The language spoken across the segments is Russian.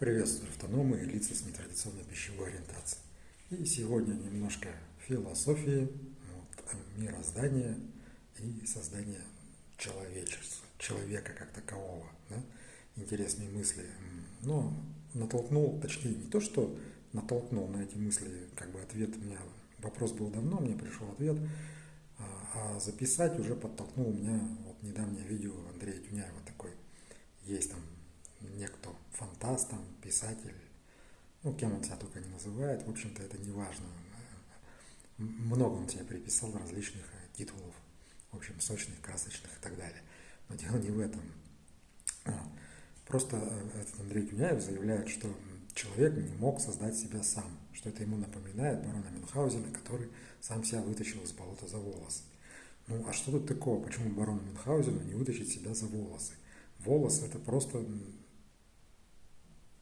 Приветствую автономы и лица с нетрадиционной пищевой ориентацией. И сегодня немножко философии, вот, мироздания и создания человечества, человека как такового. Да? Интересные мысли. Но натолкнул, точнее не то, что натолкнул на эти мысли, как бы ответ у меня, вопрос был давно, мне пришел ответ, а, а записать уже подтолкнул меня вот недавнее видео Андрея Тюняева такой, есть там некто фантаст, там, писатель, ну, кем он себя только не называет, в общем-то, это не важно. Много он себе приписал различных э, титулов, в общем, сочных, красочных и так далее. Но дело не в этом. Просто э, этот Андрей Тюняев заявляет, что человек не мог создать себя сам, что это ему напоминает барона Мюнхгаузена, который сам себя вытащил из болота за волосы. Ну, а что тут такого? Почему барону Мюнхгаузену не вытащить себя за волосы? Волос – это просто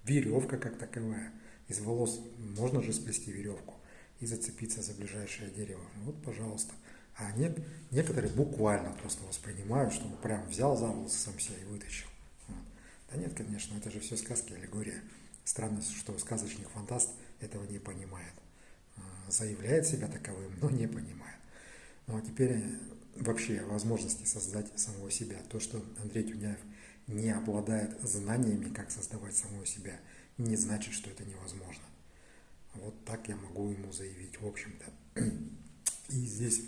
веревка как таковая. Из волос можно же сплести веревку и зацепиться за ближайшее дерево. Вот, пожалуйста. А не, некоторые буквально просто воспринимают, что он прям взял за волосы сам себя и вытащил. Да нет, конечно, это же все сказки, аллегория. Странно, что сказочник фантаст этого не понимает. А, заявляет себя таковым, но не понимает. Ну а теперь вообще возможности создать самого себя. То, что Андрей Тюняев – не обладает знаниями, как создавать самого себя, не значит, что это невозможно. Вот так я могу ему заявить, в общем-то. И здесь,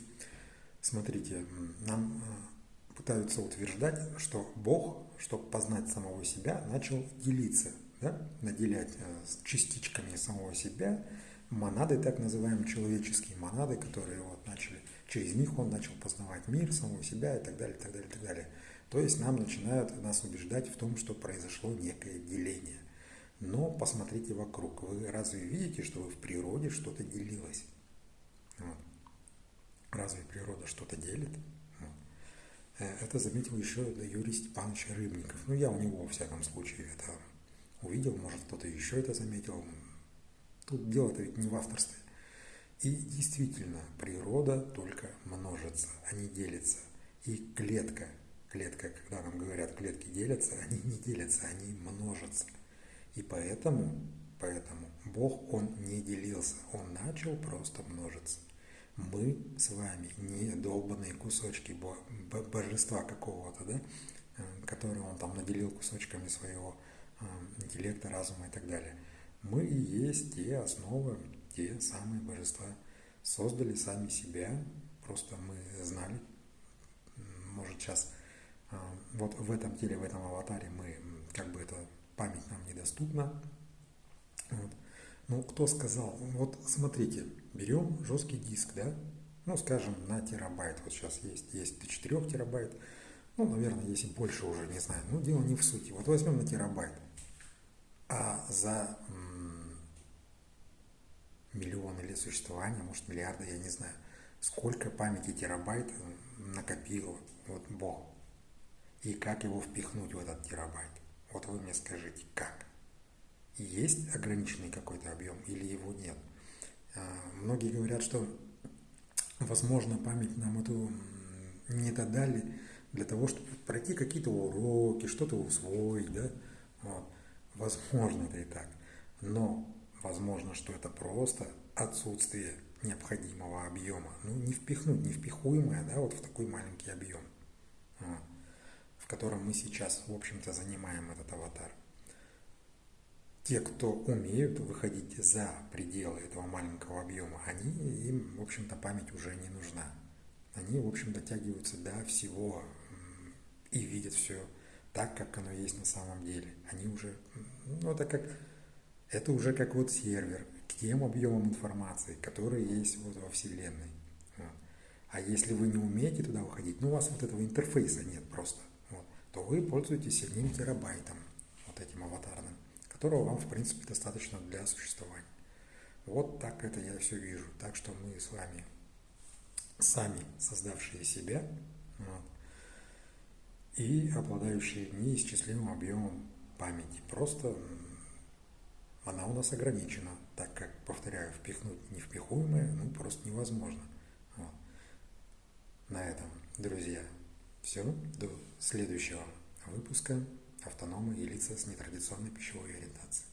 смотрите, нам э, пытаются утверждать, что Бог, чтобы познать самого себя, начал делиться, да? наделять э, частичками самого себя, монады, так называемые человеческие монады, которые вот начали, через них он начал познавать мир, самого себя и так далее, и так далее, и так далее. То есть нам начинают нас убеждать в том, что произошло некое деление. Но посмотрите вокруг. Вы разве видите, что в природе что-то делилось? Вот. Разве природа что-то делит? Э, это заметил еще Юрий Степанович Рыбников. Ну, я у него, во всяком случае, это увидел, может, кто-то еще это заметил. Тут дело-то ведь не в авторстве. И действительно, природа только множится, а не делится. И клетка клетка, когда нам говорят, клетки делятся, они не делятся, они множатся. И поэтому, поэтому Бог, Он не делился, Он начал просто множиться. Мы с вами не долбанные кусочки божества какого-то, да, э, которые Он там наделил кусочками своего э, интеллекта, разума и так далее. Мы и есть те основы, те самые божества. Создали сами себя, просто мы знали, может сейчас вот в этом теле, в этом аватаре мы, как бы эта память нам недоступна. Вот. Ну, кто сказал, вот смотрите, берем жесткий диск, да, ну, скажем, на терабайт, вот сейчас есть, есть до 4 терабайт, ну, наверное, если больше уже, не знаю, ну, дело не в сути. Вот возьмем на терабайт, а за миллионы лет существования, может, миллиарды, я не знаю, сколько памяти терабайт накопил вот Бог и как его впихнуть в этот терабайт. Вот вы мне скажите, как? Есть ограниченный какой-то объем или его нет? А, многие говорят, что, возможно, память нам эту не додали для того, чтобы пройти какие-то уроки, что-то усвоить, да? Вот. Возможно, это и так. Но возможно, что это просто отсутствие необходимого объема. Ну, не впихнуть, не впихуемое, да, вот в такой маленький объем. Вот котором мы сейчас, в общем-то, занимаем этот аватар. Те, кто умеют выходить за пределы этого маленького объема, они, им, в общем-то, память уже не нужна. Они, в общем, дотягиваются до всего и видят все так, как оно есть на самом деле. Они уже, ну, это как, это уже как вот сервер к тем объемам информации, которые есть вот во Вселенной. А если вы не умеете туда выходить, ну, у вас вот этого интерфейса нет просто то вы пользуетесь одним терабайтом, вот этим аватарным, которого вам, в принципе, достаточно для существования. Вот так это я все вижу. Так что мы с вами сами создавшие себя вот, и обладающие неисчислимым объемом памяти. Просто она у нас ограничена, так как, повторяю, впихнуть невпихуемое ну, просто невозможно. Вот. На этом, друзья, все, до следующего выпуска автономы и лица с нетрадиционной пищевой ориентацией.